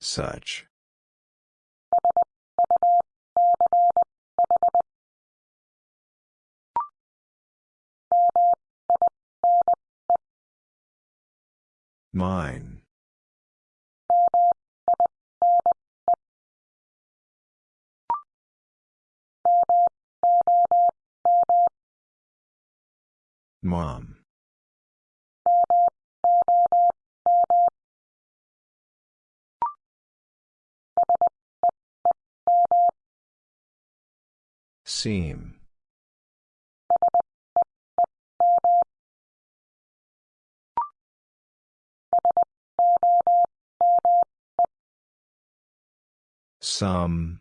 Such. Mine. Mom. Seam. Some.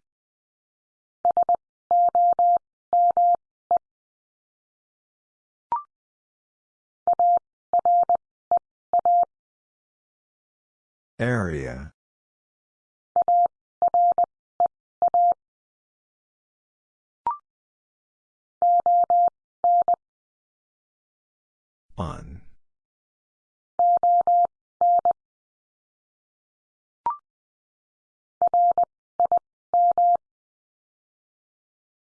Area. On.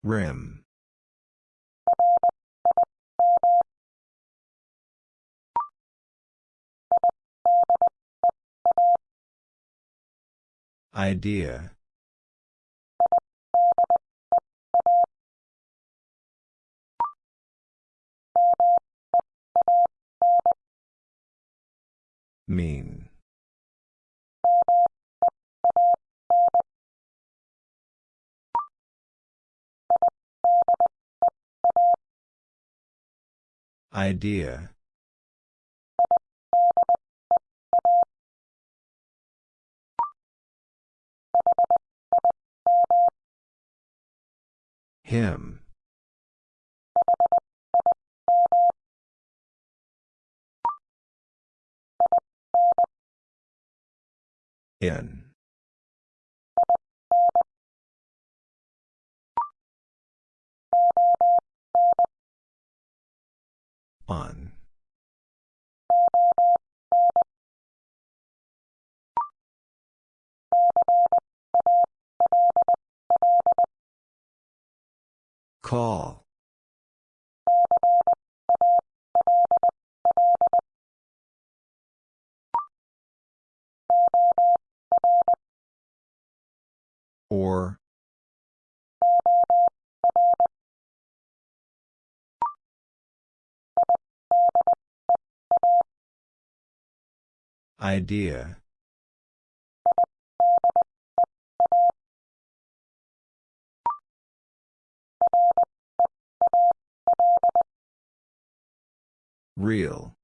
Rim. Idea. Mean. Idea. Him. In. On. Call. Or. Idea. Real.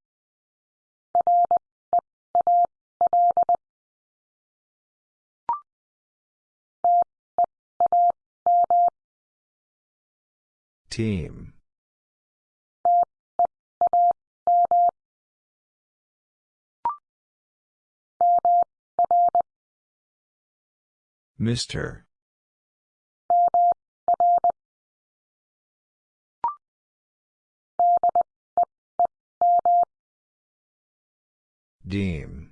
Team. Mr. Deem.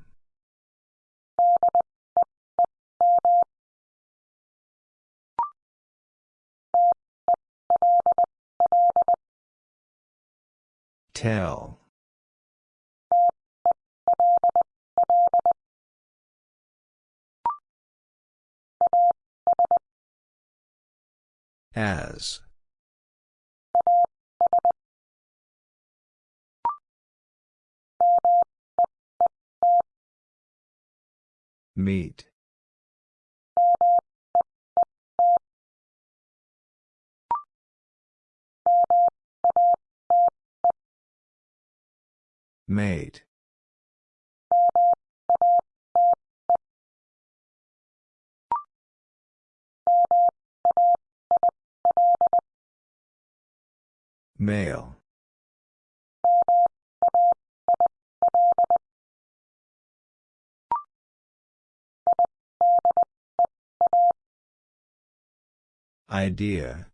Tell. As. Meet. Mate. Male. Idea.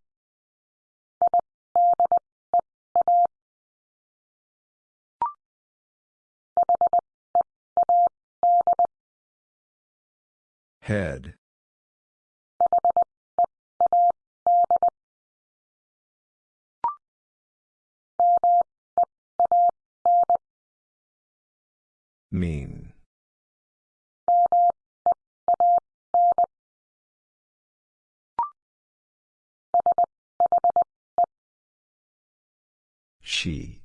Head. Mean. She.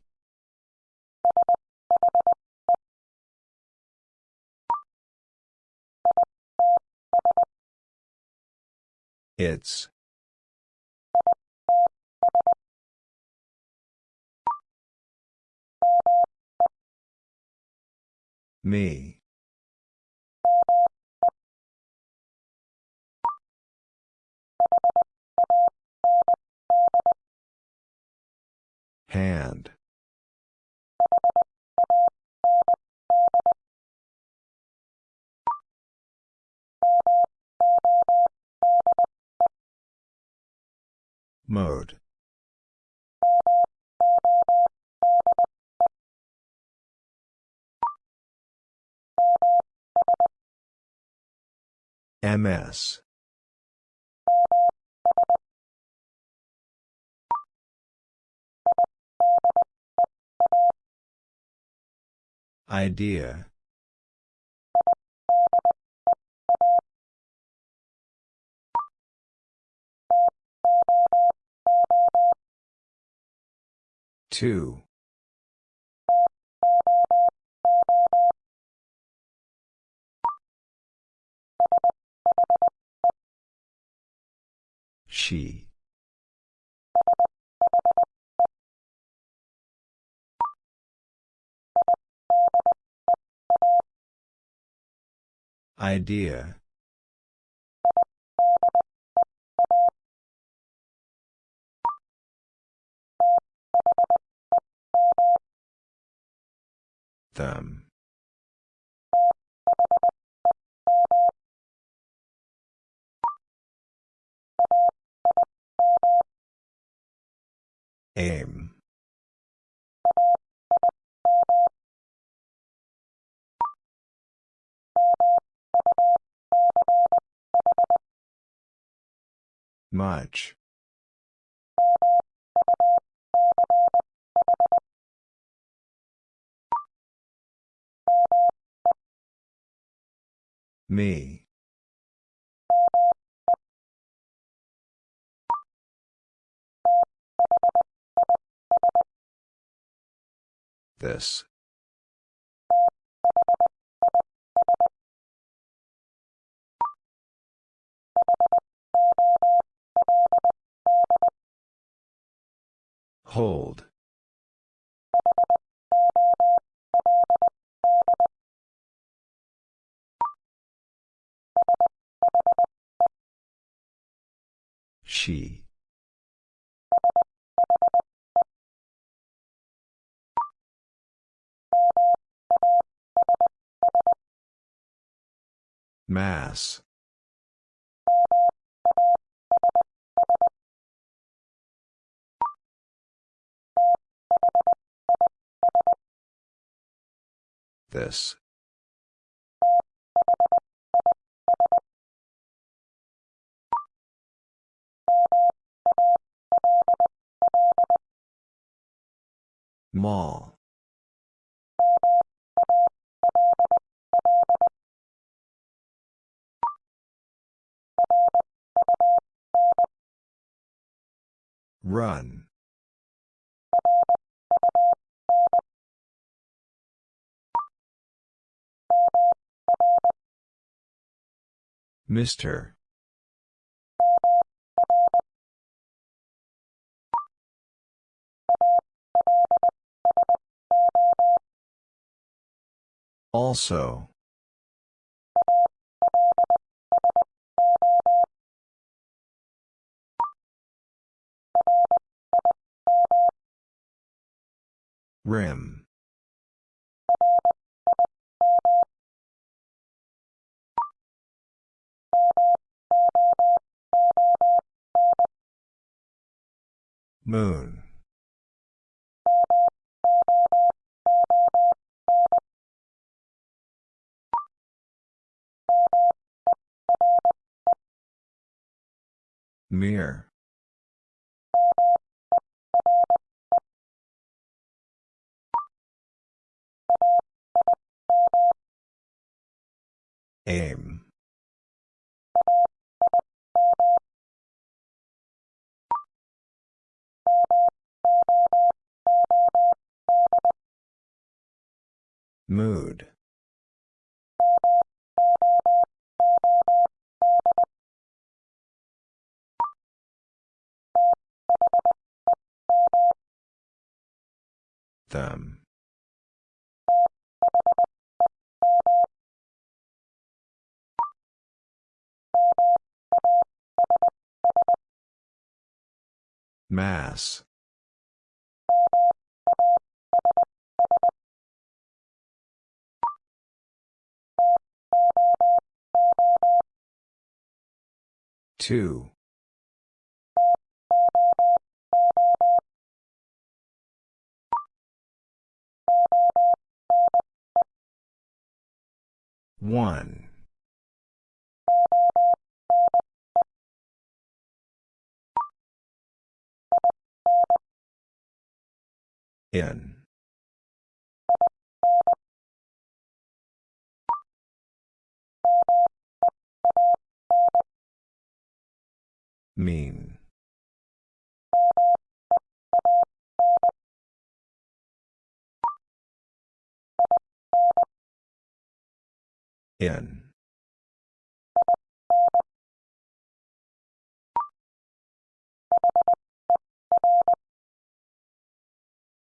It's. Me. Hand. Mode. MS. Idea. Two. She. Idea. Them. Aim. Much. Me. This. Hold. She. Mass. This. Mall. Run. Mister. Also. Rim. Moon. Mirror. Aim. Mood. Them. Mass. Two. One. In. Mean. In.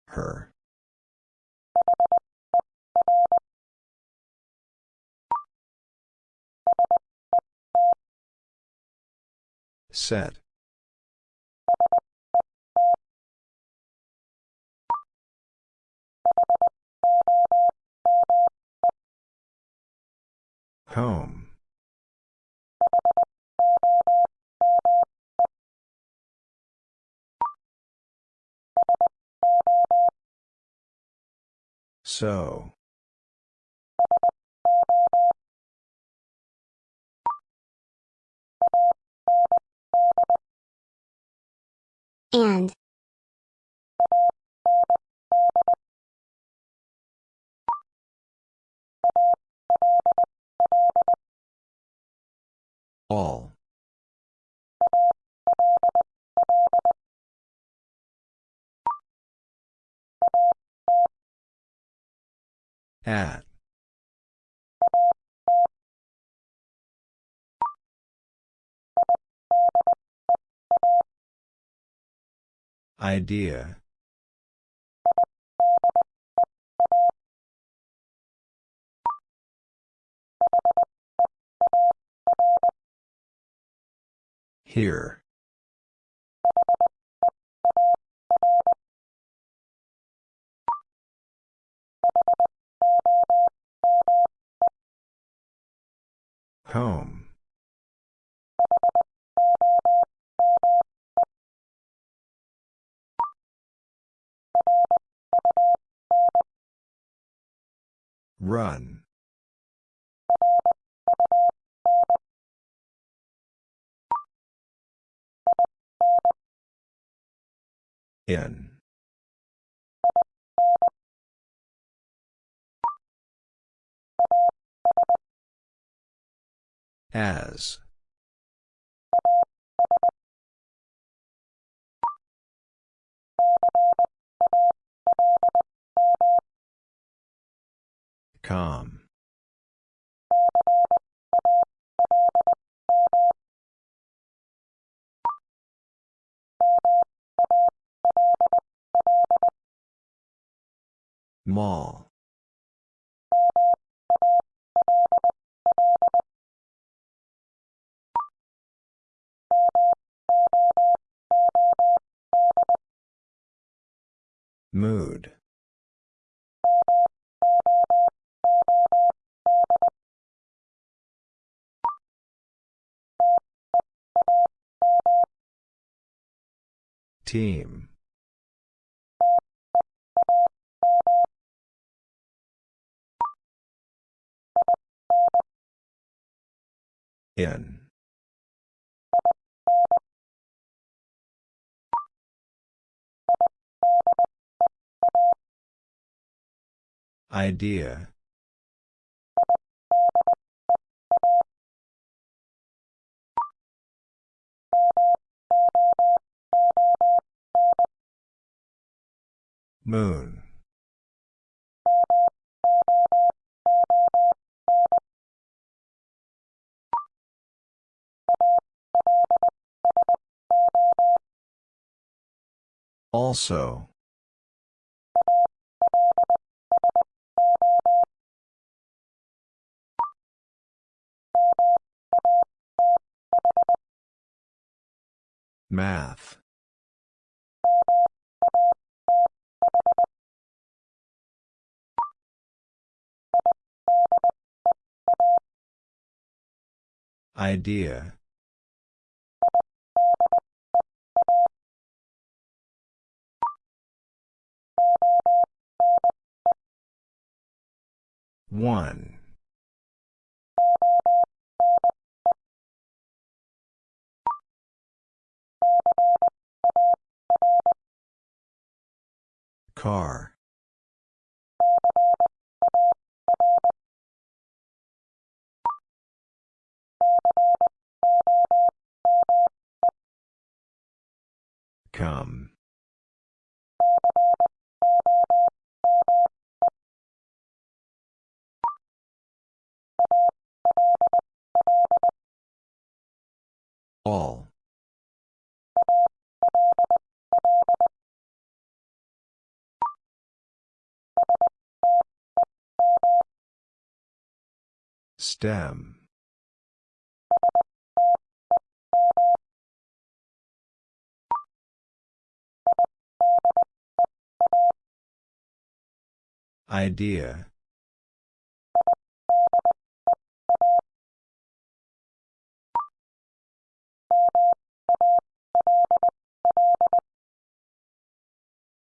Her. Set. Home. So. and All. At. Idea. Here. Home. Run. In. As. Calm. Mall. Mood. Team. In. Idea. Moon. Also. Math. Idea. One. Car. Come. All. Stem. Idea.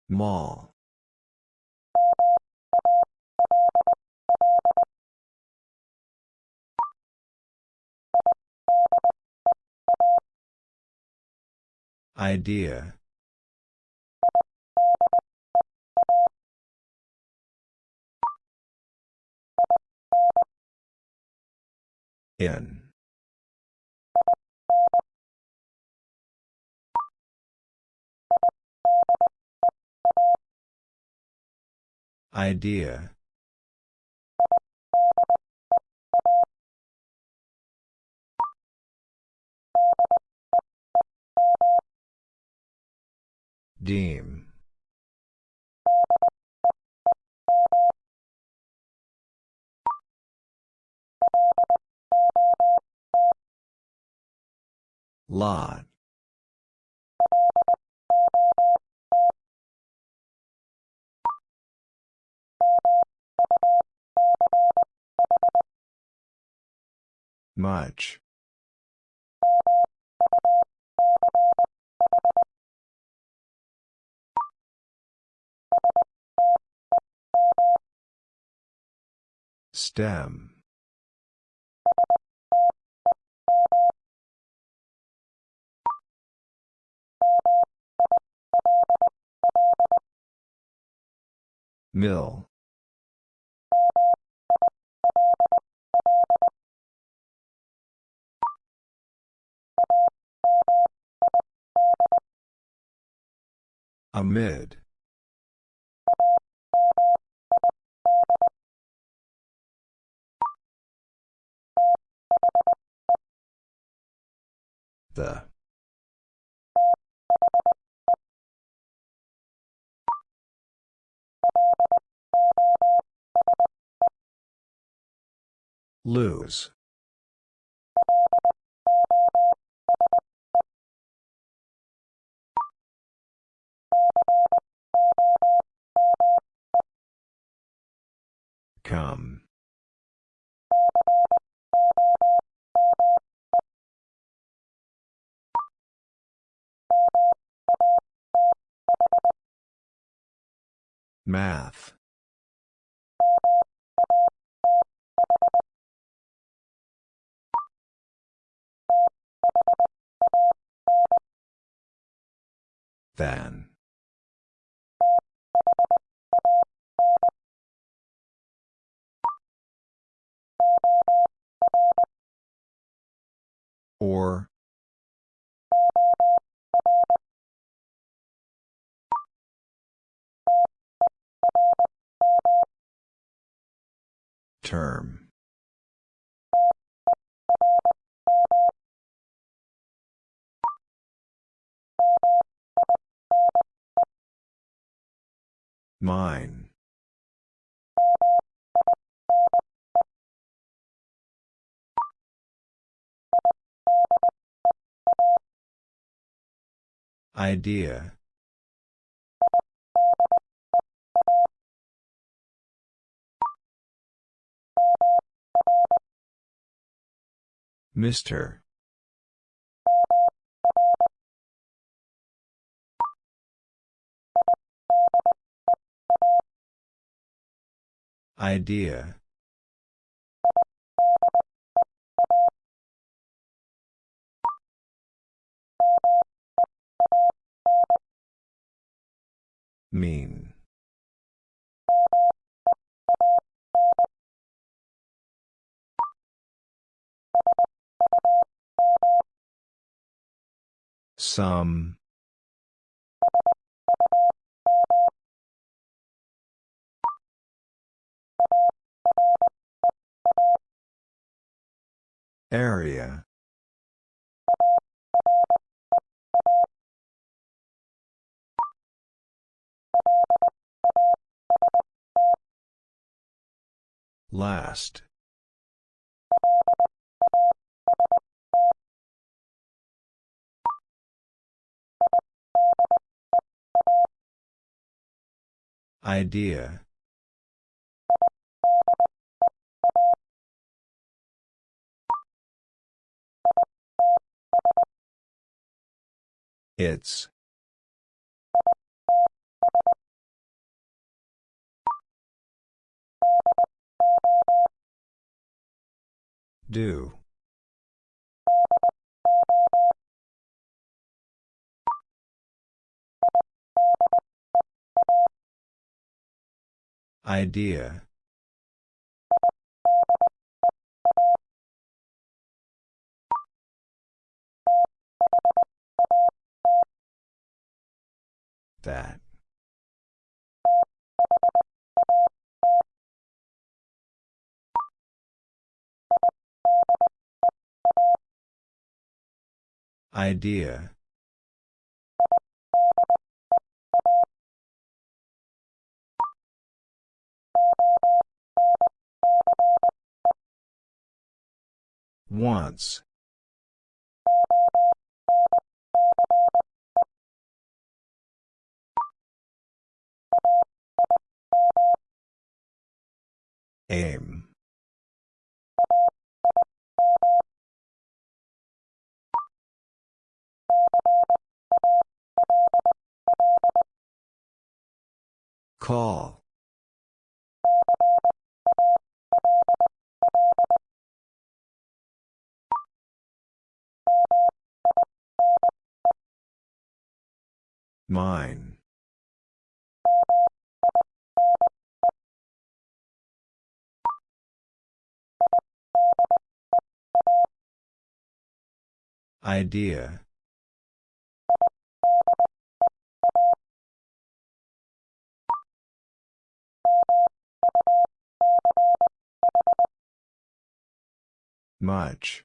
Mall. Idea. In. Idea. Deem. Lot. Much. Stem. Mill. Amid. The. Lose. Come. Math. Than. Or. Term. Mine. Idea. Mr. Idea. Mean. Some. Area. Last. Idea. It's. Do. Idea. That. Idea. Once. Aim. Call. Mine. Idea. Much.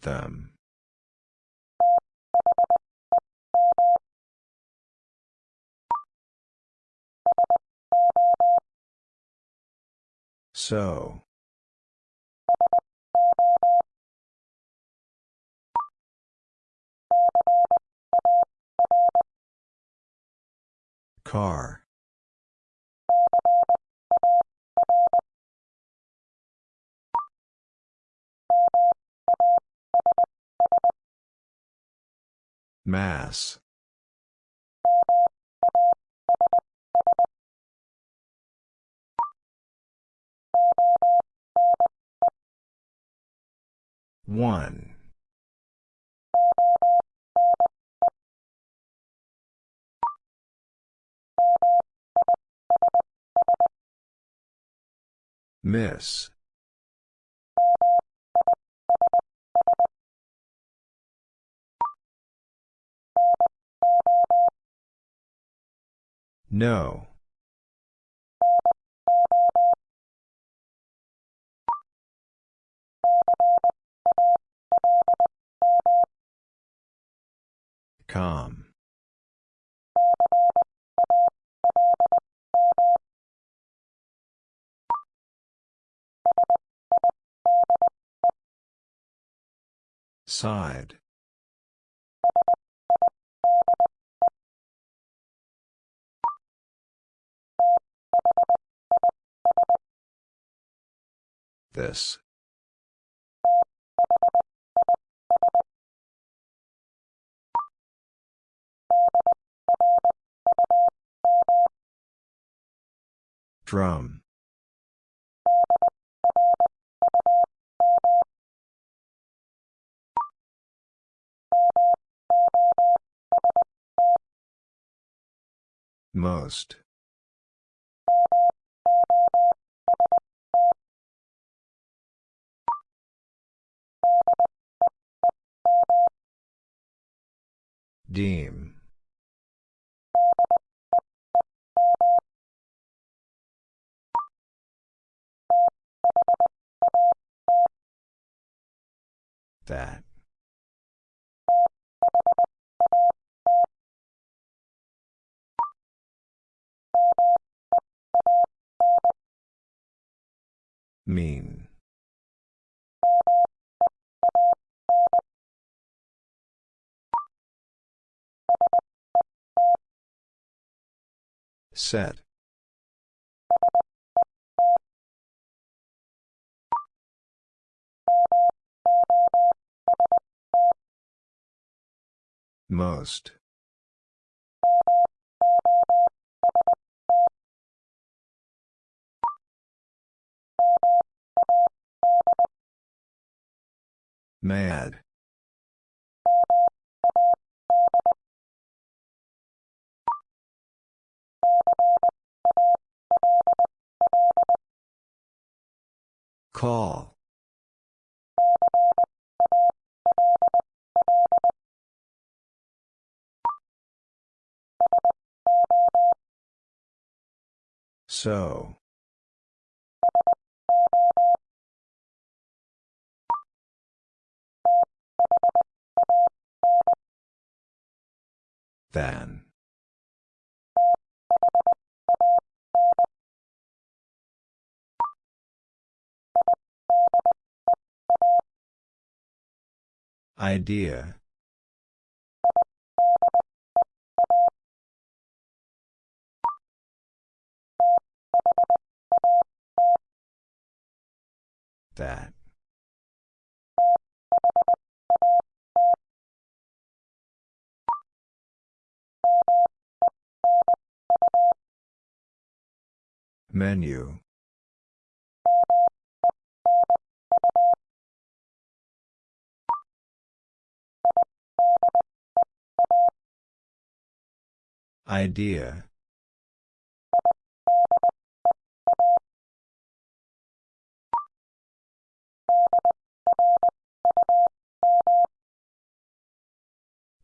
Them. So. Car. Mass. One. Miss. No. Calm. Side. This. Drum. Most. Deem. That. Mean. Set. Most. Mad. Call. So. Than. Idea. That. Menu. Idea.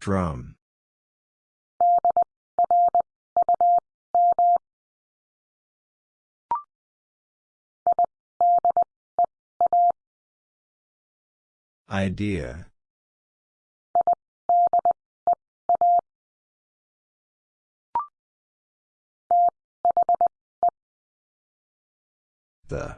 Drum. Idea. The.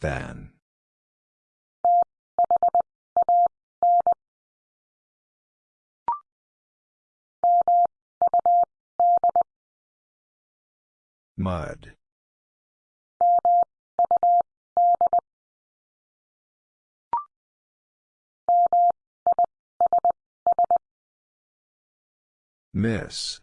Than. Mud. Miss.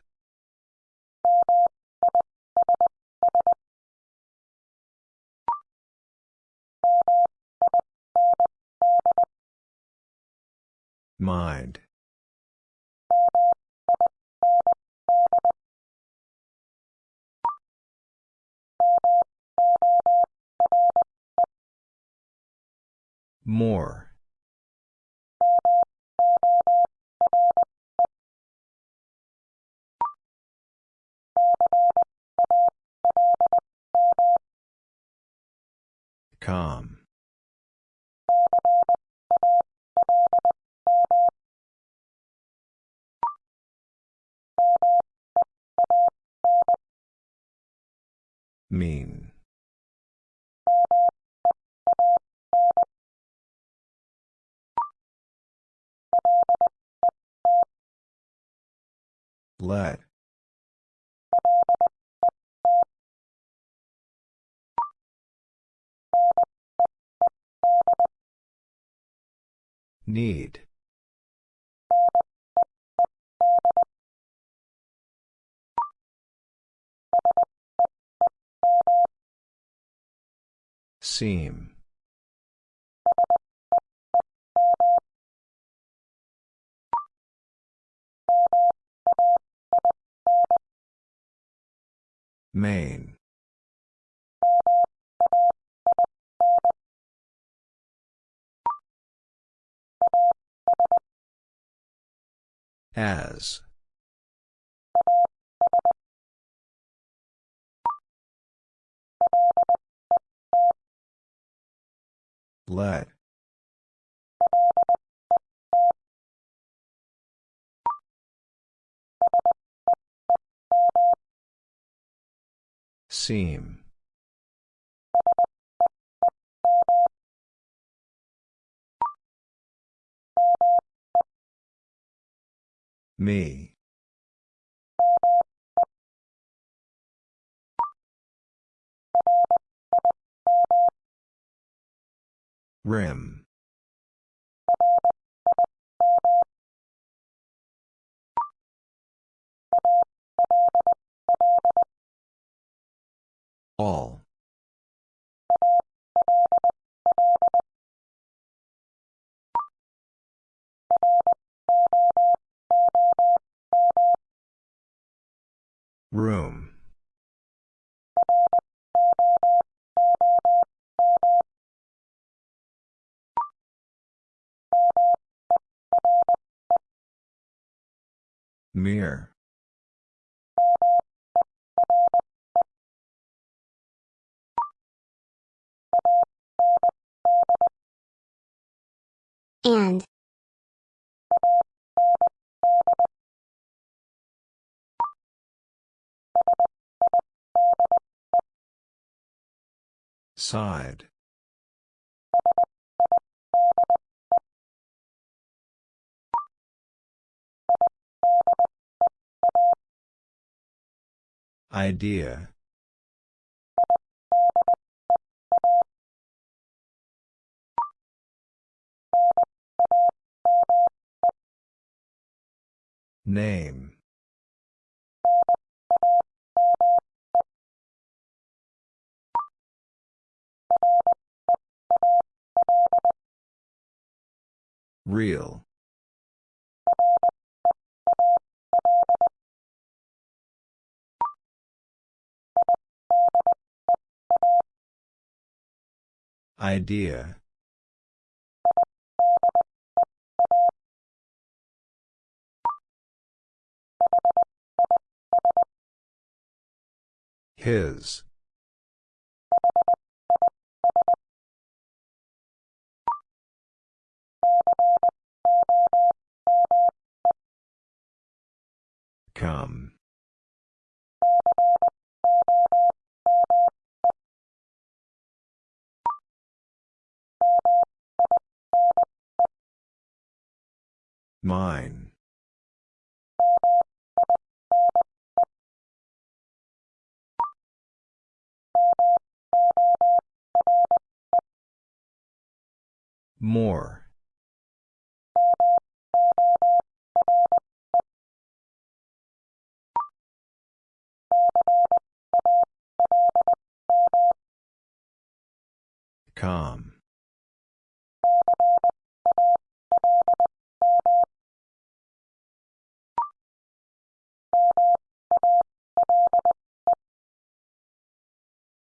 Mind. More. Calm. Mean. Let. Need. Seam. Main. As. Let. Seam. Me. Rim. All. Room. Mirror. And. Side. Idea. Name. Real. Idea. His. Come. Mine. More. Calm.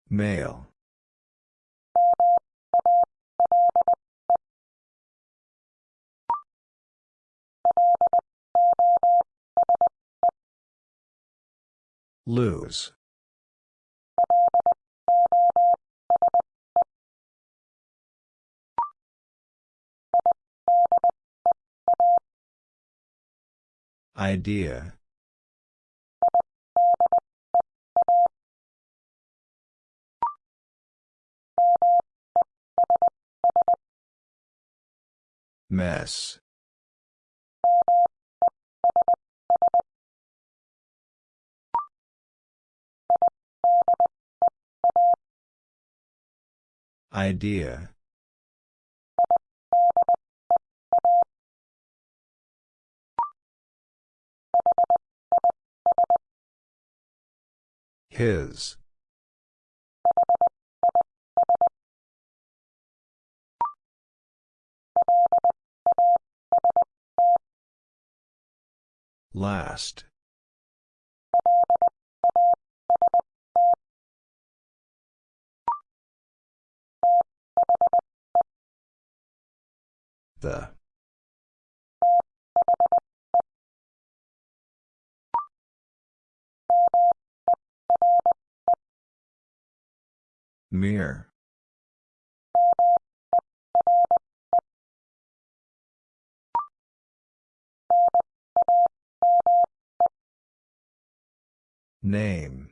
Mail. Lose. Idea. Mess. Idea. His. Last. The. Mere. Name.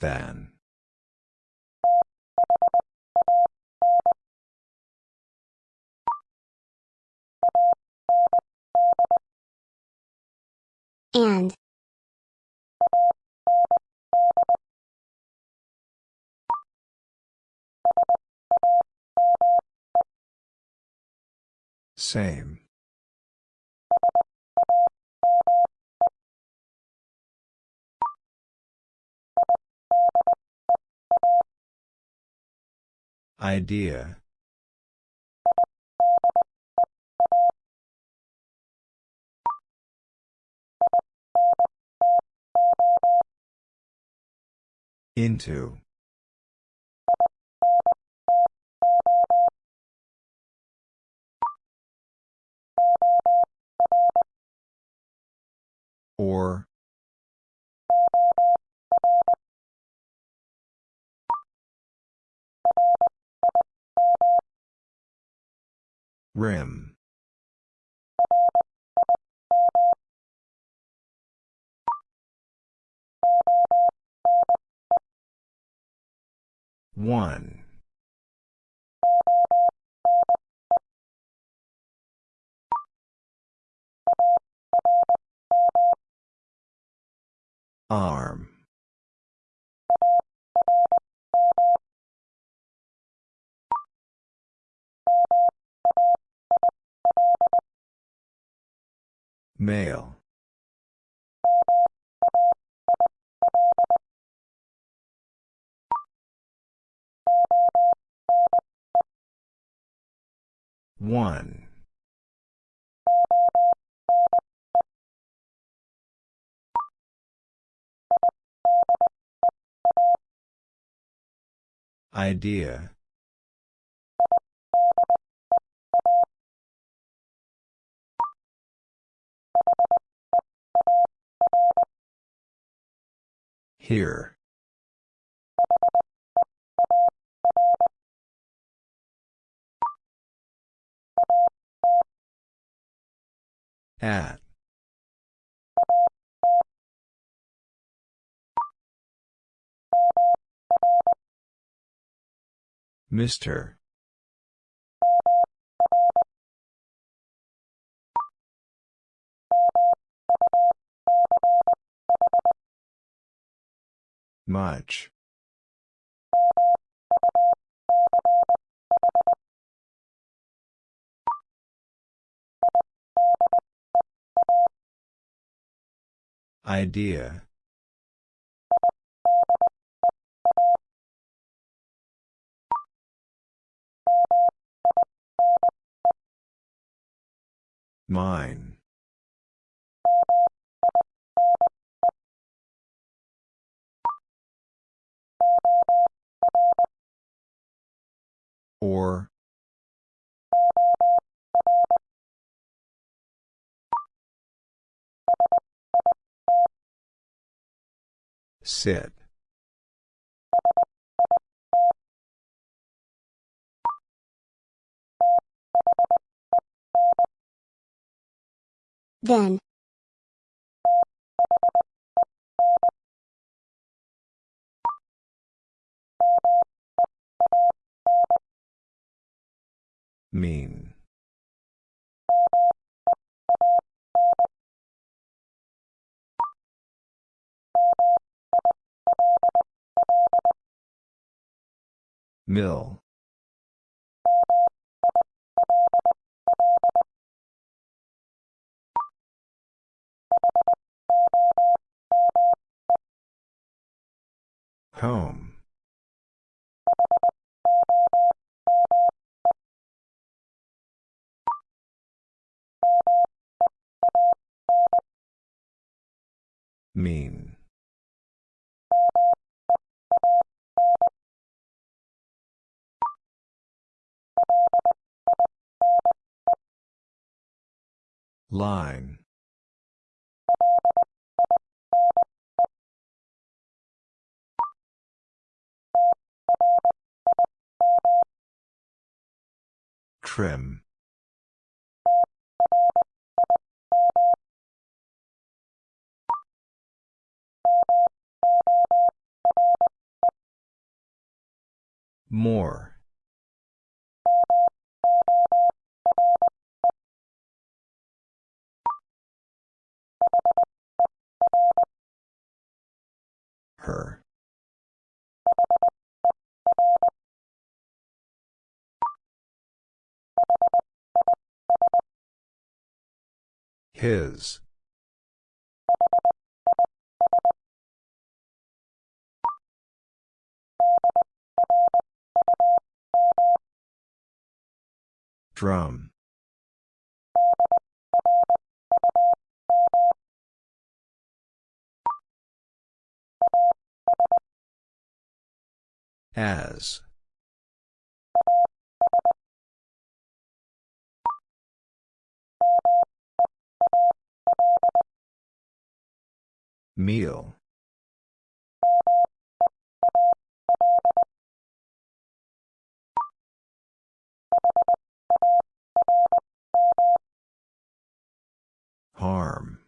Than. And. Same. Idea. Into. Or. Rim. One. Arm. Male. One. Idea. Here. At. Mr. Much. Idea. Mine. Or. Sit. Then. Mean. Mill. Home. Mean. Line. Trim. More. Her. His. Drum. As. Meal. Harm.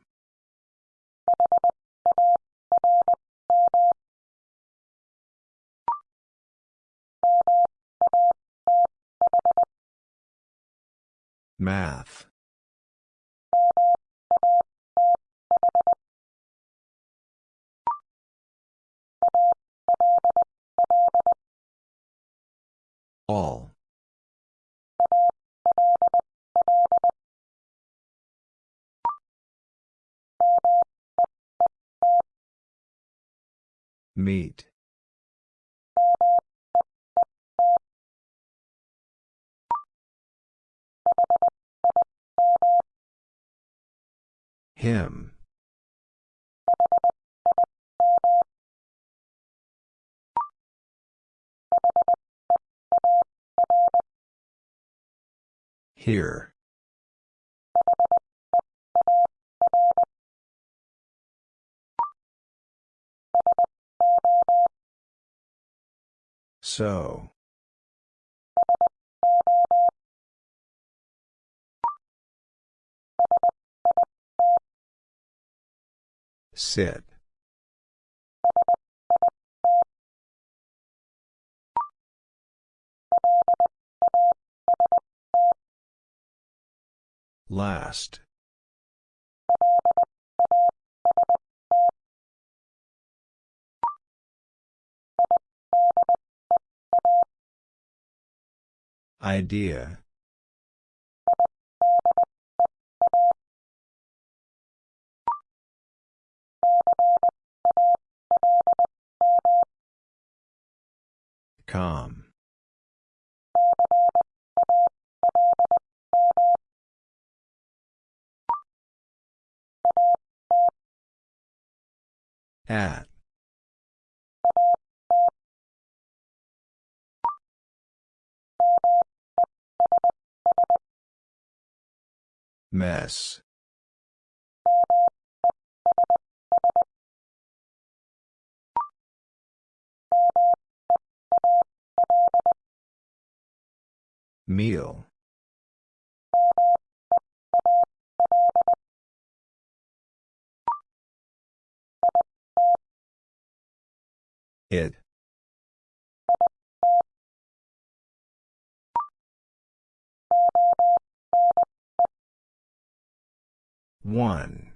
Math. All. Meet. Him. Here. So. Sit. Last. Idea. Calm. At. Mess. Meal. It. One.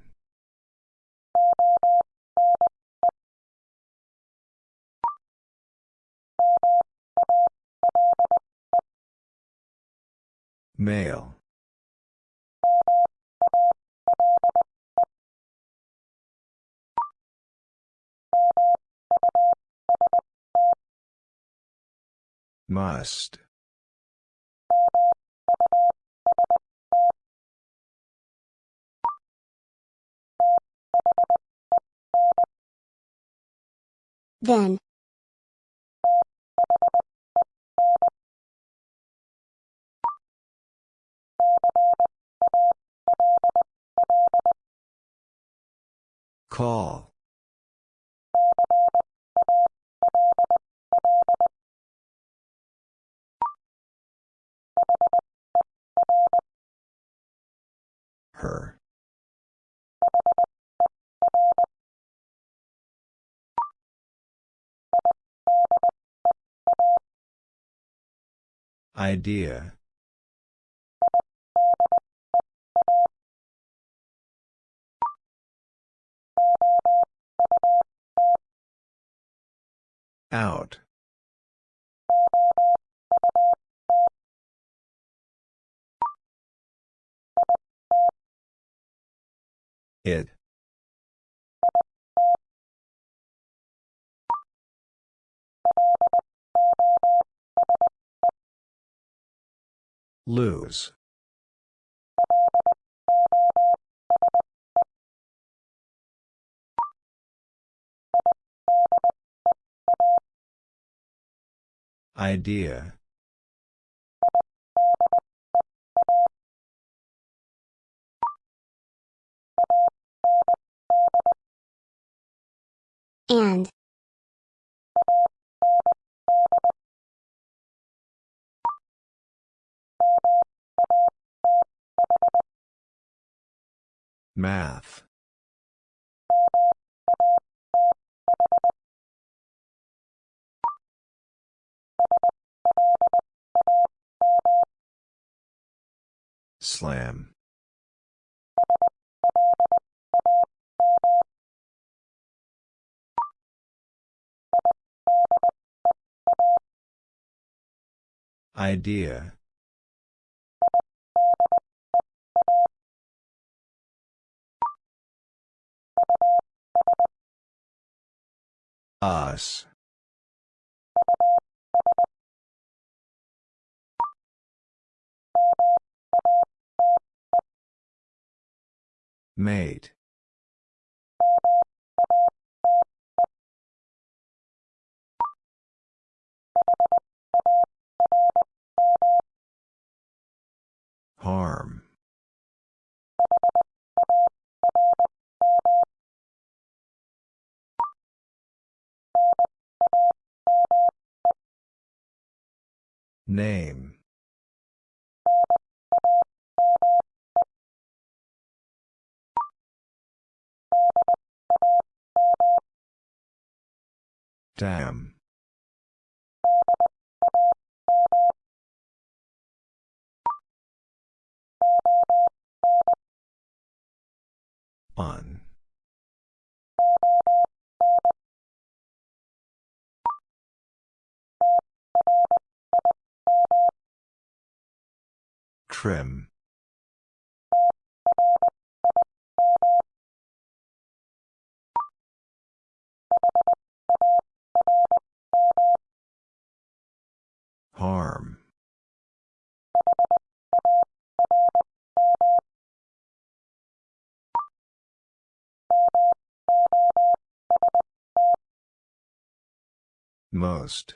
Male. Must. Then. Call. Her. Idea. Out. It. Lose. Idea. And. Math. Slam. Idea. Us. Mate. Harm. Name. Dam. On. Trim. Harm. Most.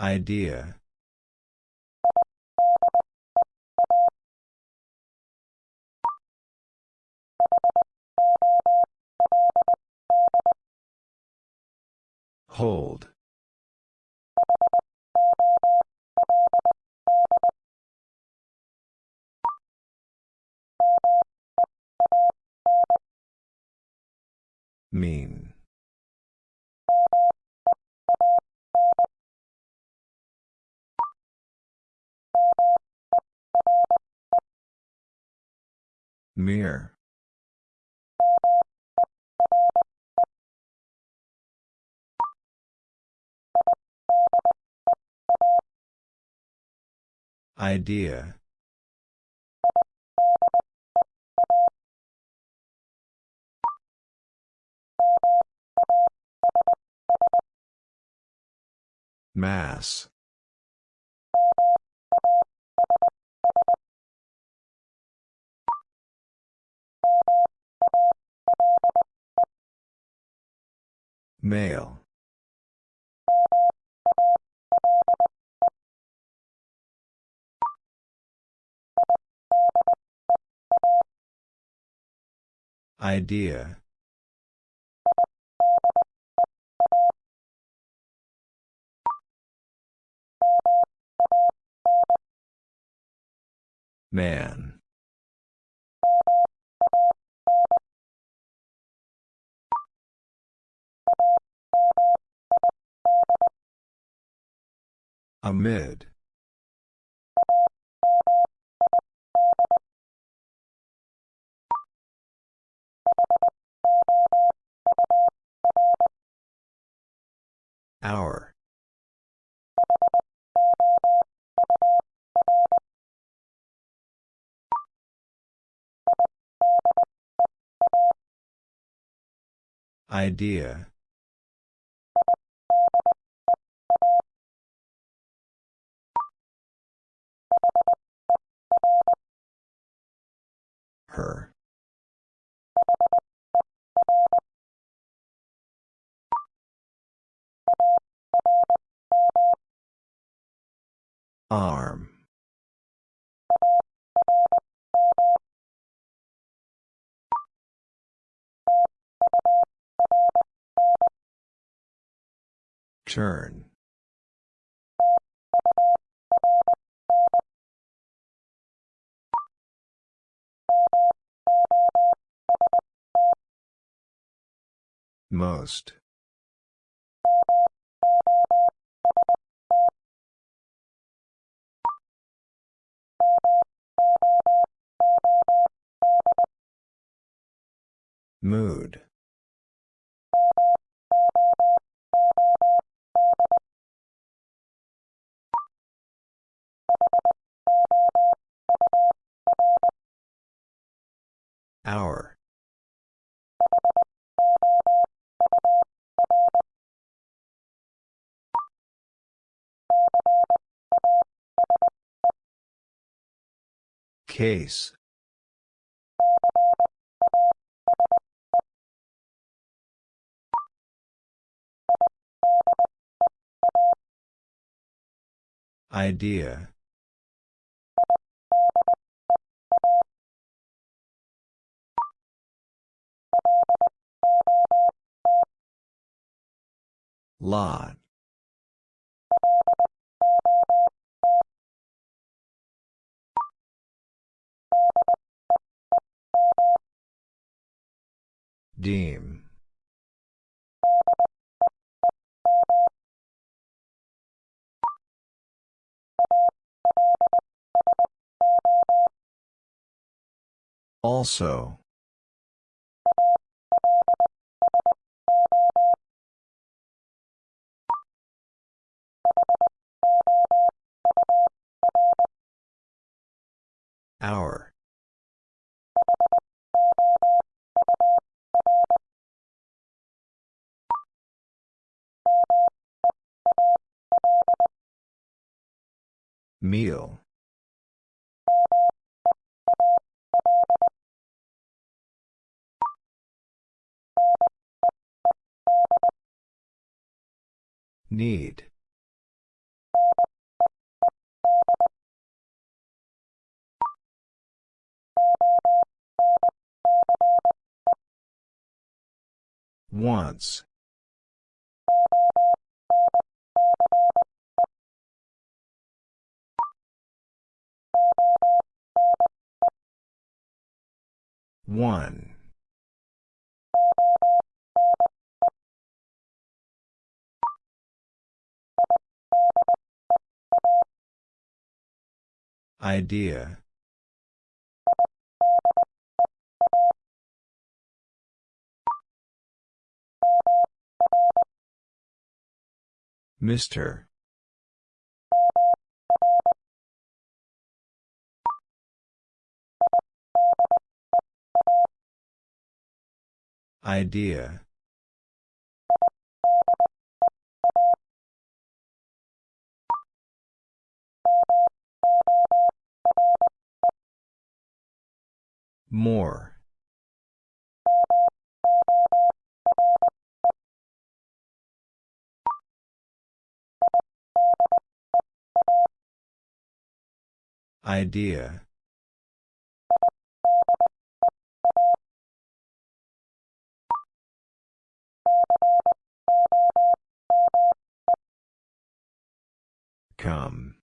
Idea. Hold. Mean. Mere. Idea. Mass. Male. Idea. Man. Amid. Hour. Idea. Her. Arm. Turn. Most. Mood. Hour. Case. Idea. Lot. Deem. Also. Hour. Meal. Need. Once. One. Idea. Mr. Idea. More. Idea. Come.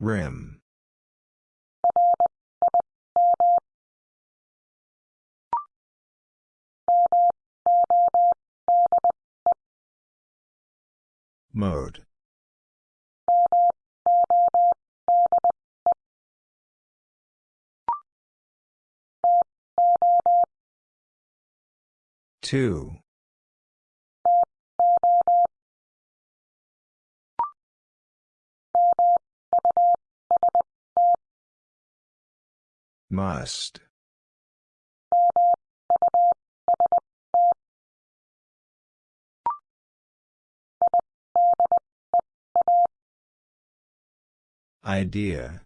Rim. Mode. Two. Must. Idea.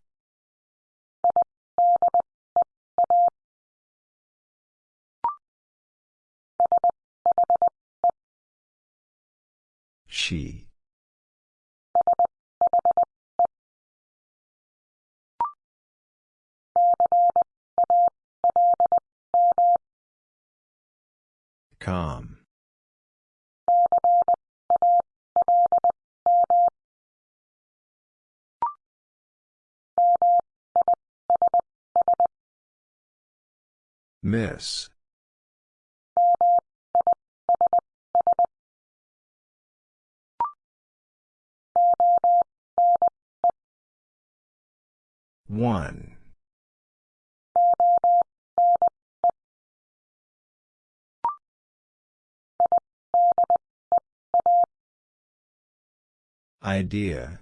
She. Calm. Miss. One. Idea.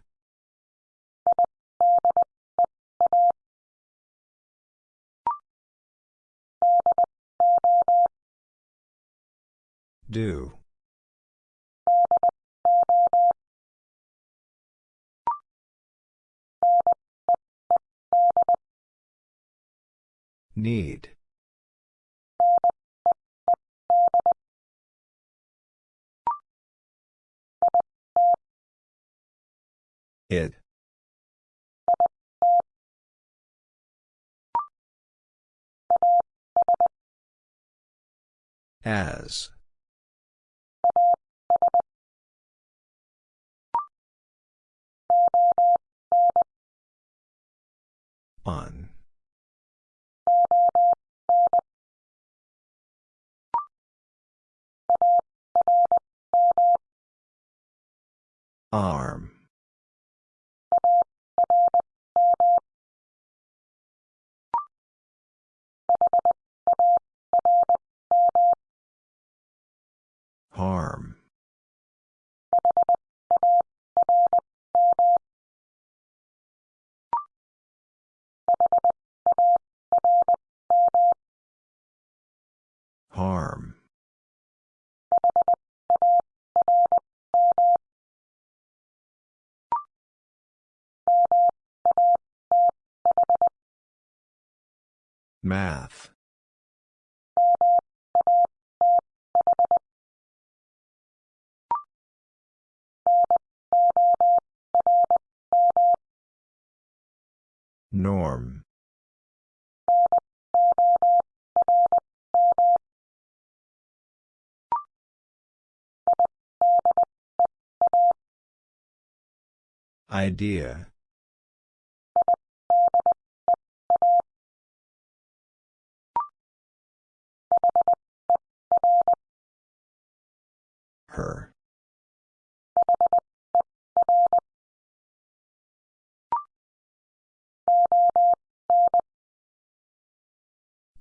Do. Need. It. As. On. Arm. Harm. Harm. Math. Norm. Idea. Her.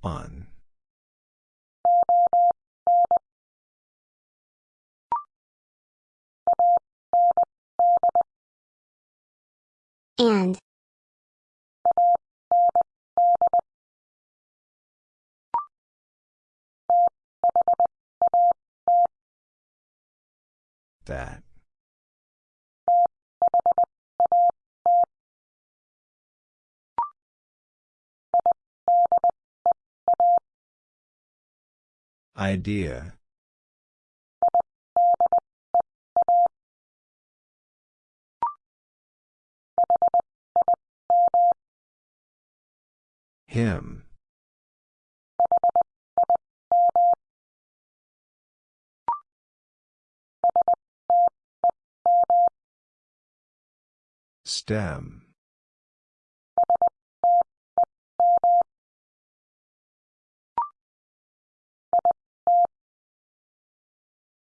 On. And. That. Idea. Him. Stem.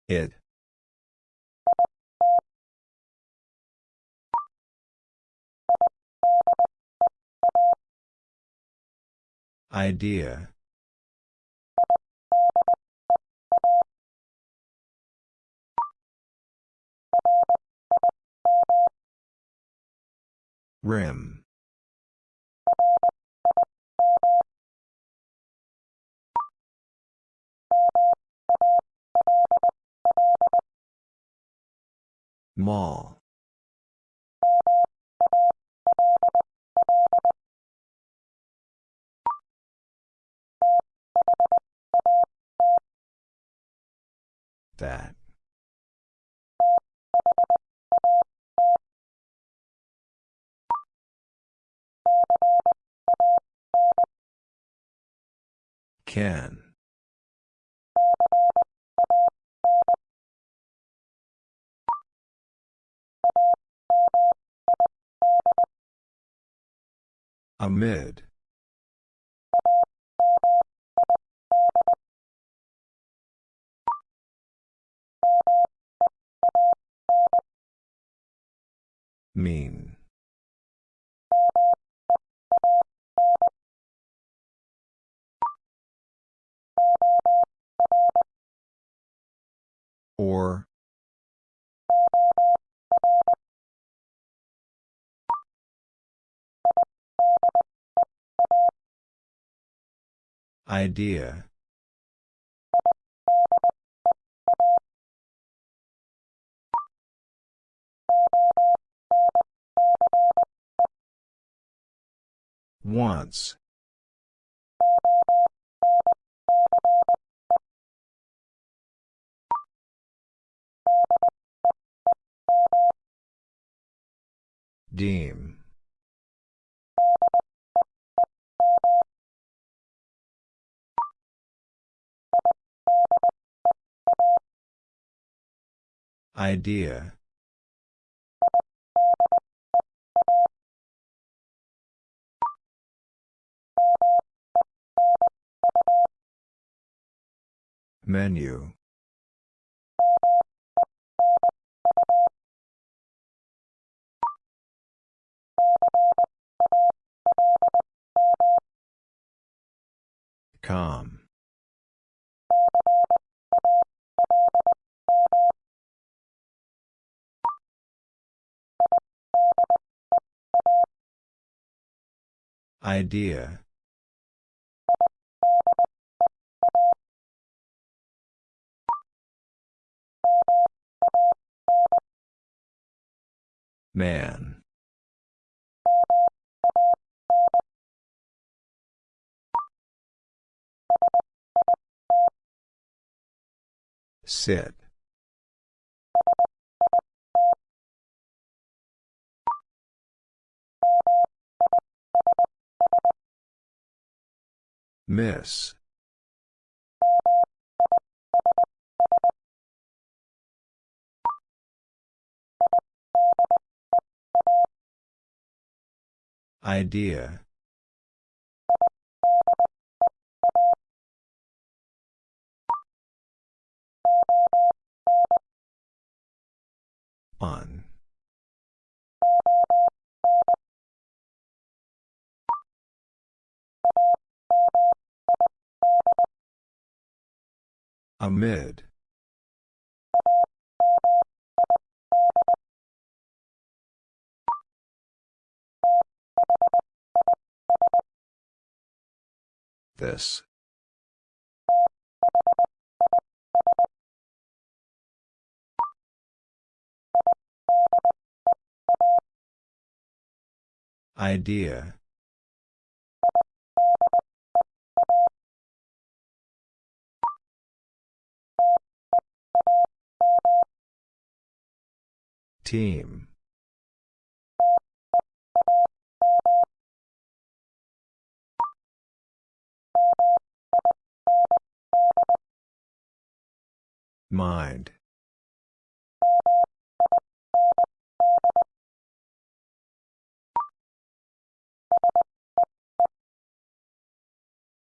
It. Idea. Rim. Mall. That. Can. Amid. Mean. Or. Idea. Once. Deem. Idea. Menu. Com. Idea. Man. Sit. Miss. Idea. On. Amid. This. Idea. Team. Mind.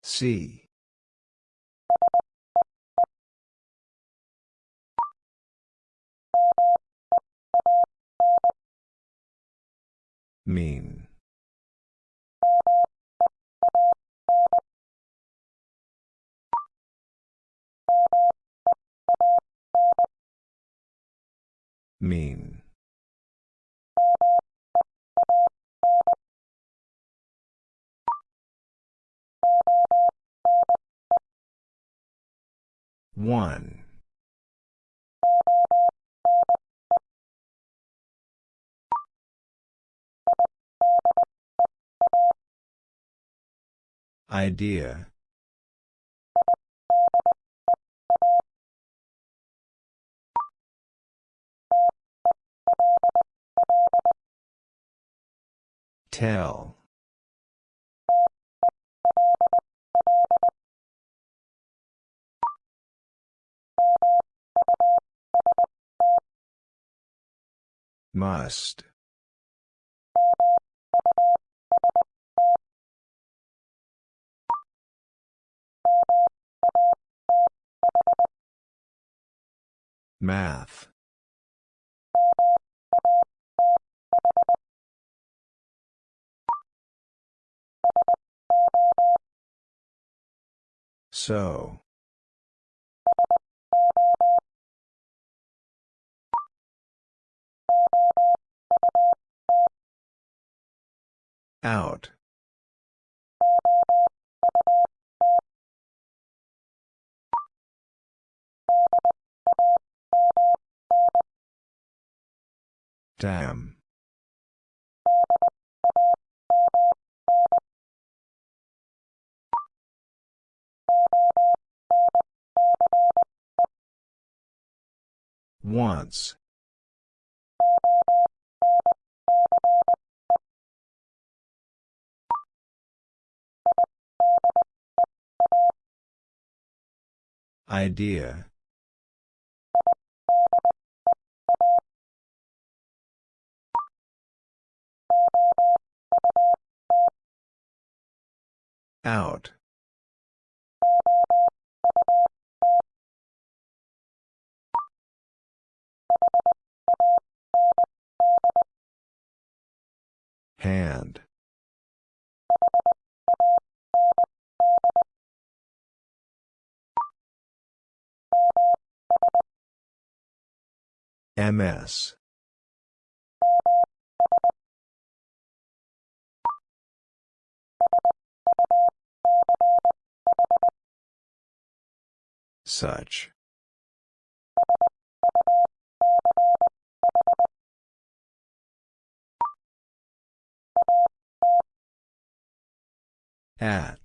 See. Mean. Mean. One. Idea. Tell. Must. Math. So. Out. Dam. Once. Idea. Out. Hand. MS. Such. At.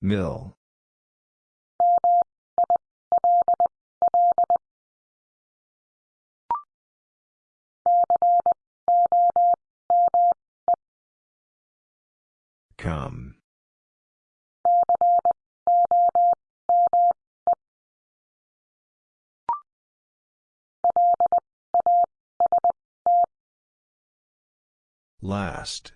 Mill. Come. Last.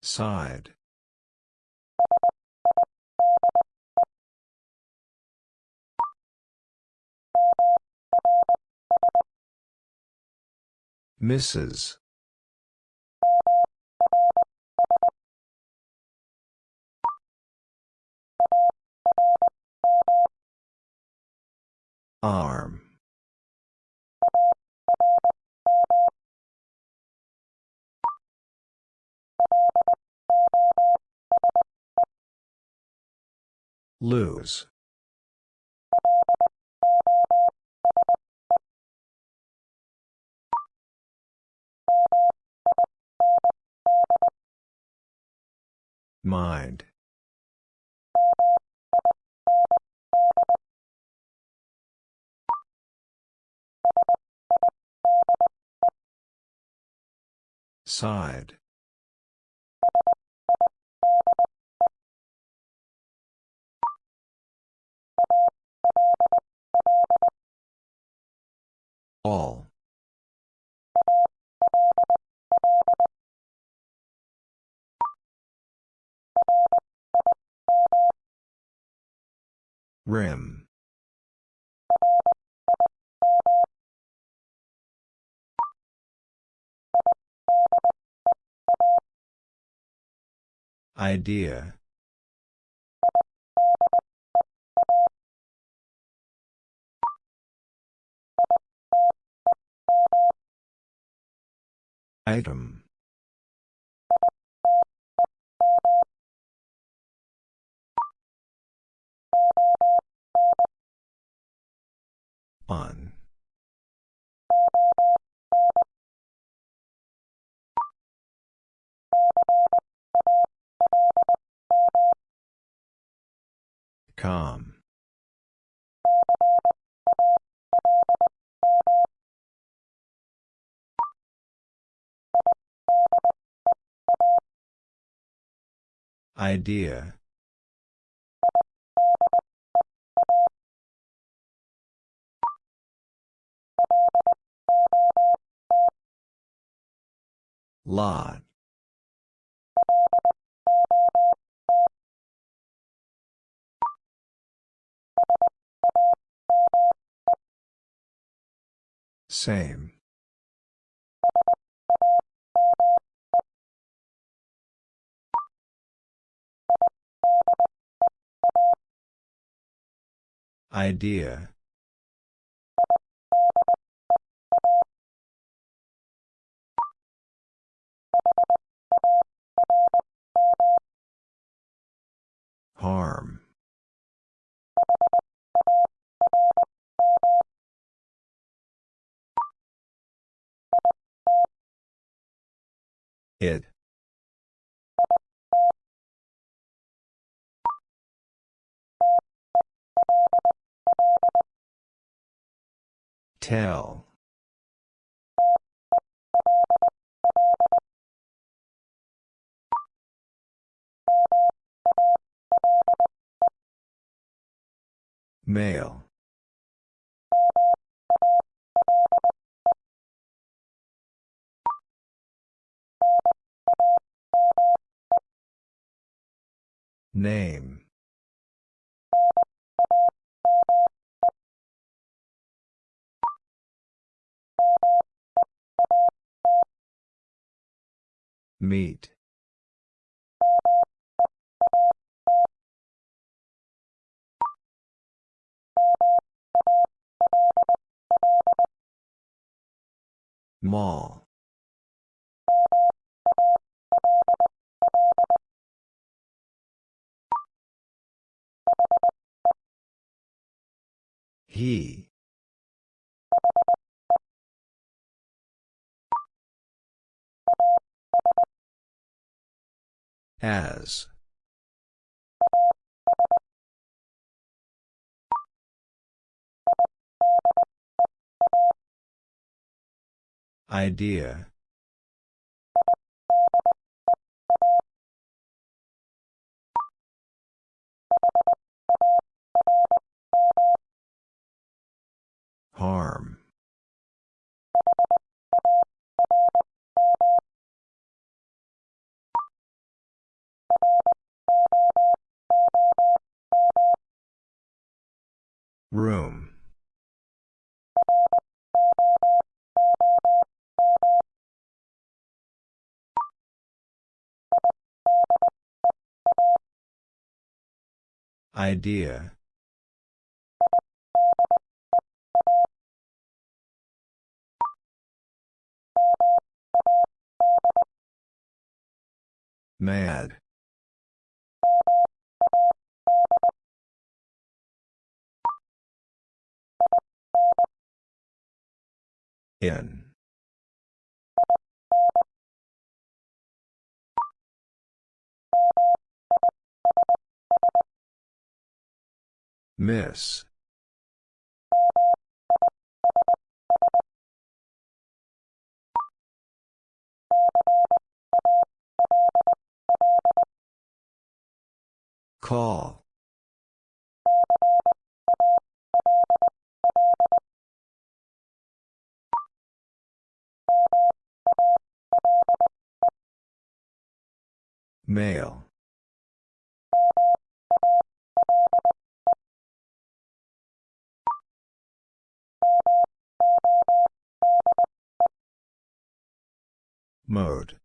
Side. Mrs. Arm. Lose. Mind. Side. All. Rim. Idea. Item. On. Com. Idea. Lot. Same. Idea. Harm. It. Tell. Male. Name. Meet. Mall. He. As. Idea. Harm. Room. Idea. Mad. In. Miss. Call. Male. Mode.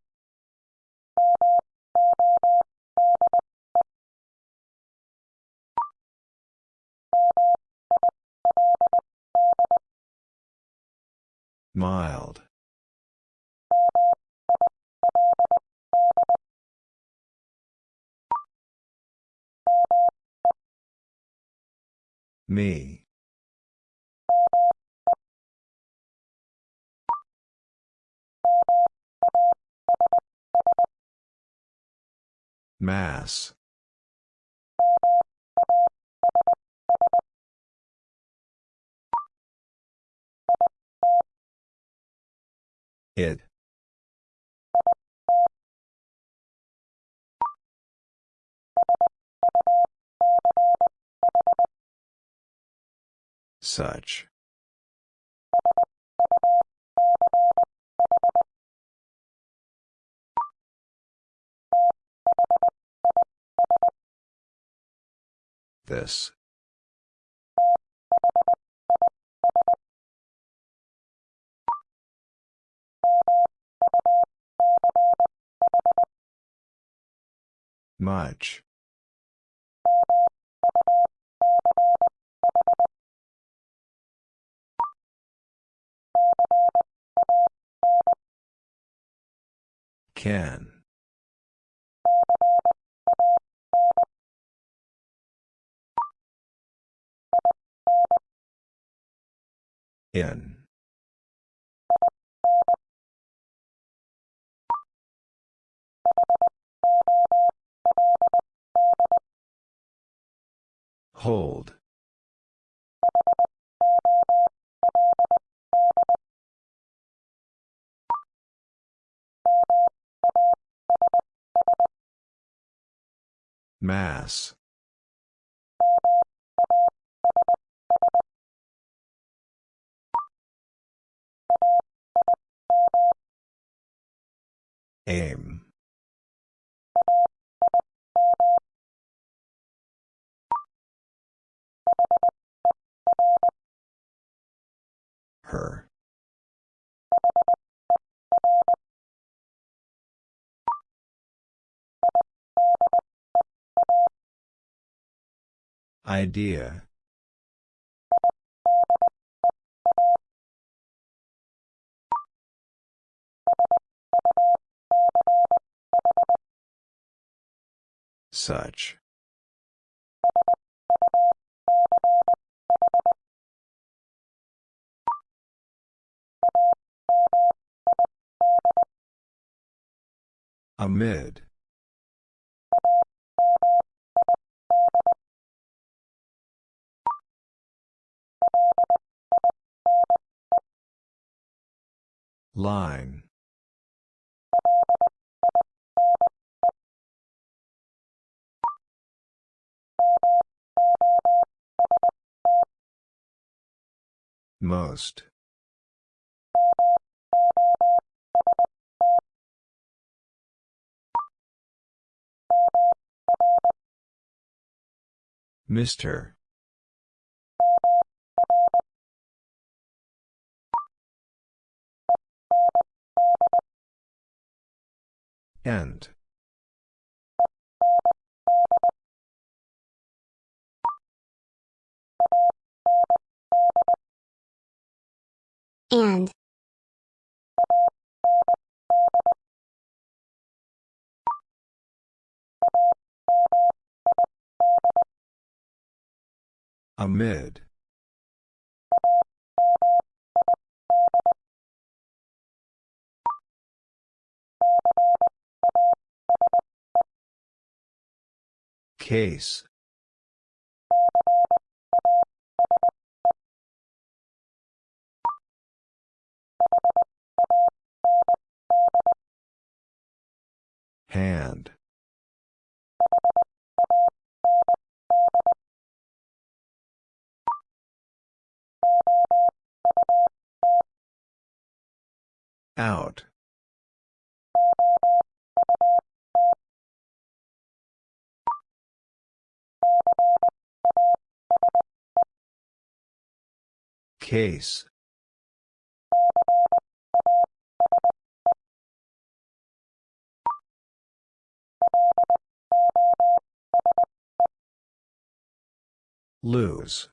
Mild. Me. Mass. It. Such. This. Much. Can. In. Hold. Mass. Aim. Her. Idea. Such. Amid. Line. Most. Mr. End. And. Amid. Case. Hand. Out. Case. Lose.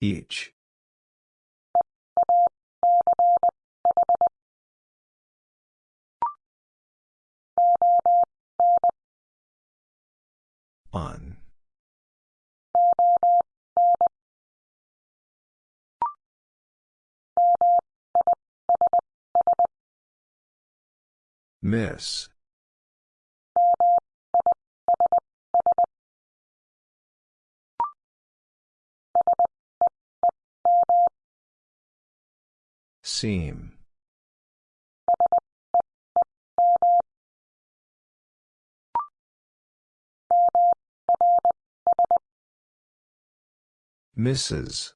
Each. On. Miss. Seam. Mrs.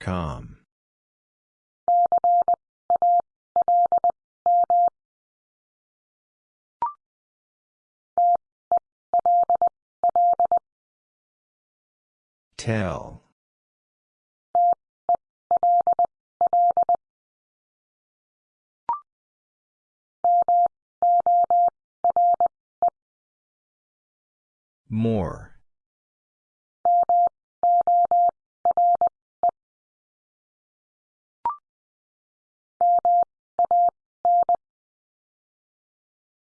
Com. Tell. More.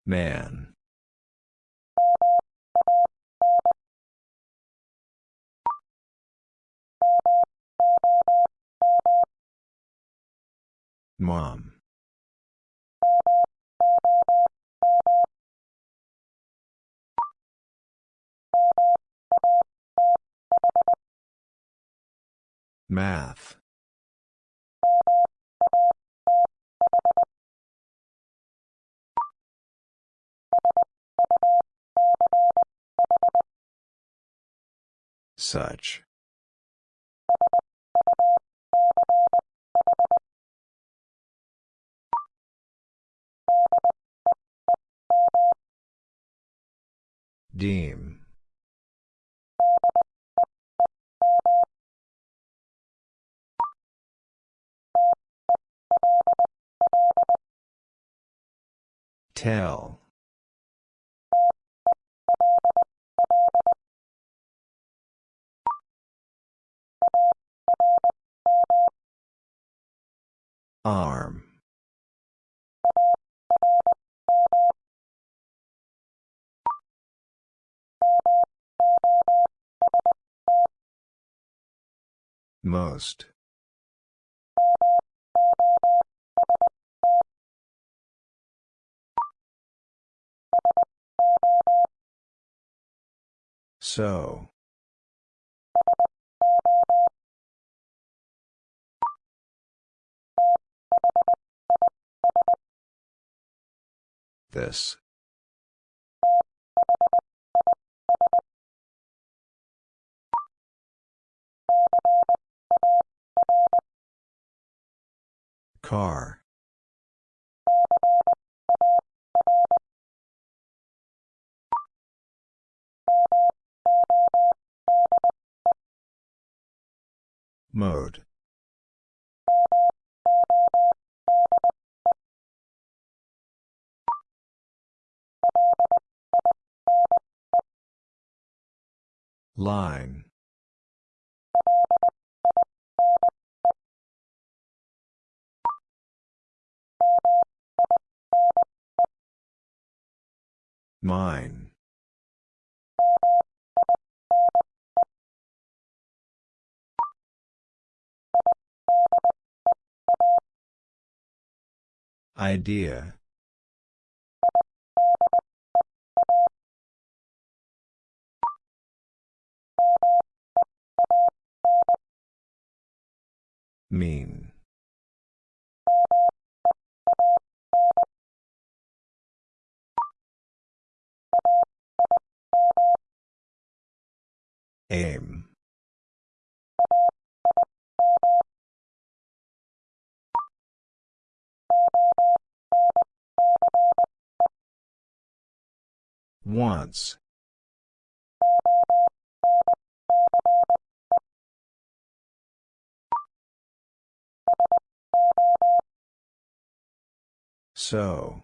Man. Mom. Math. Such. Deem. Tell. Arm. Most. So. This. Car. Mode. Line. Mine. Idea. Mean. Aim. Once. So.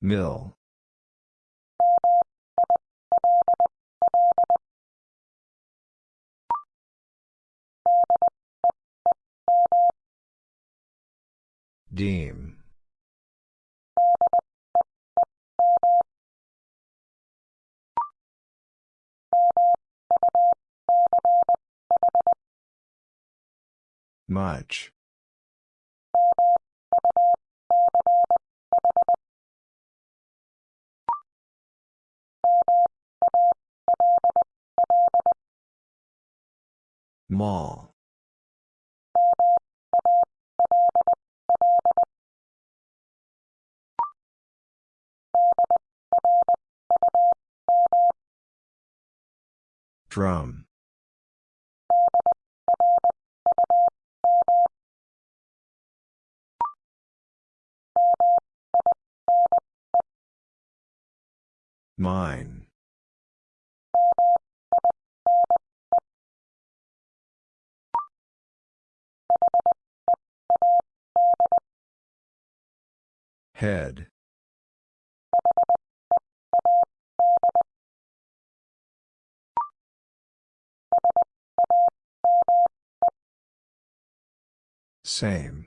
Mill. Deem. Much. Mall. Drum. Mine. Head. Same.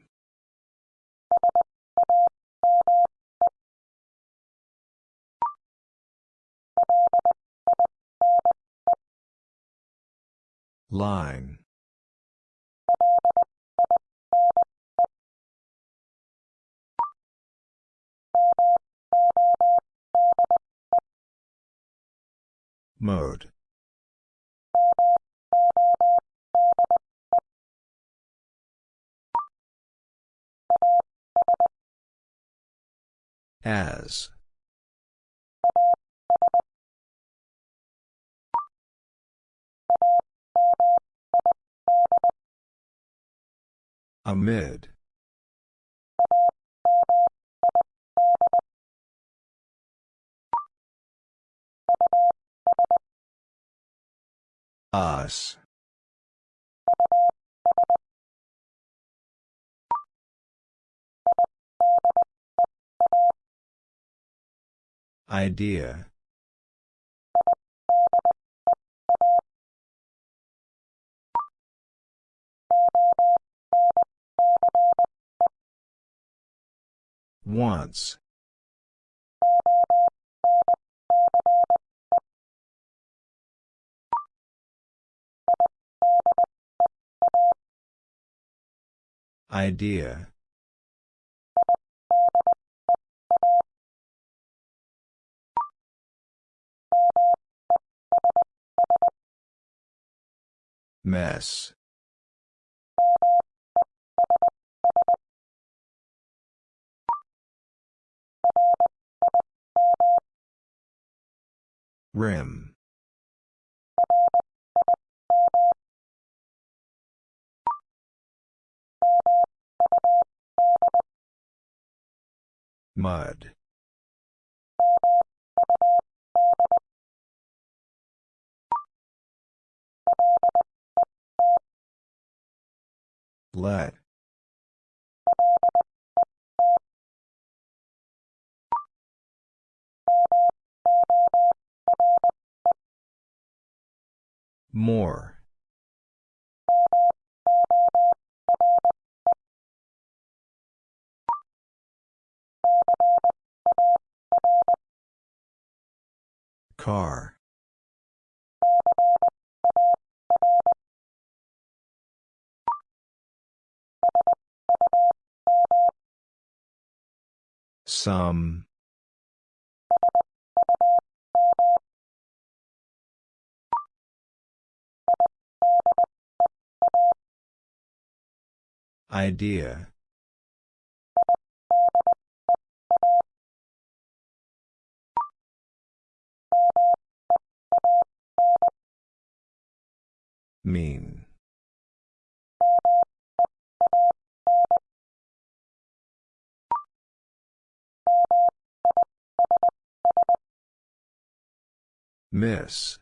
Line. Mode. As. Amid. Us. Idea. Once. Idea. Mess. Rim. Mud. Let. More. Car. Some. Idea. Mean. Miss.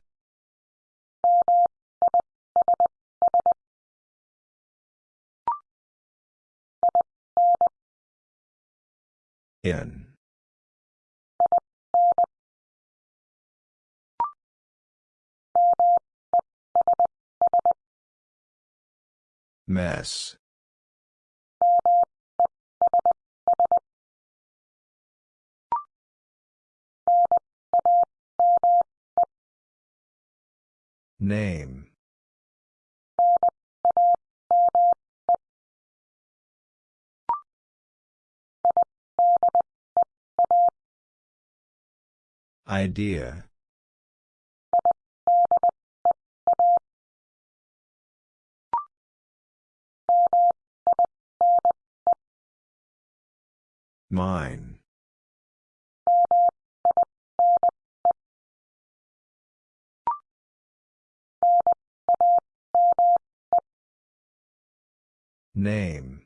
In. Mess. Name. Idea. Mine. Name.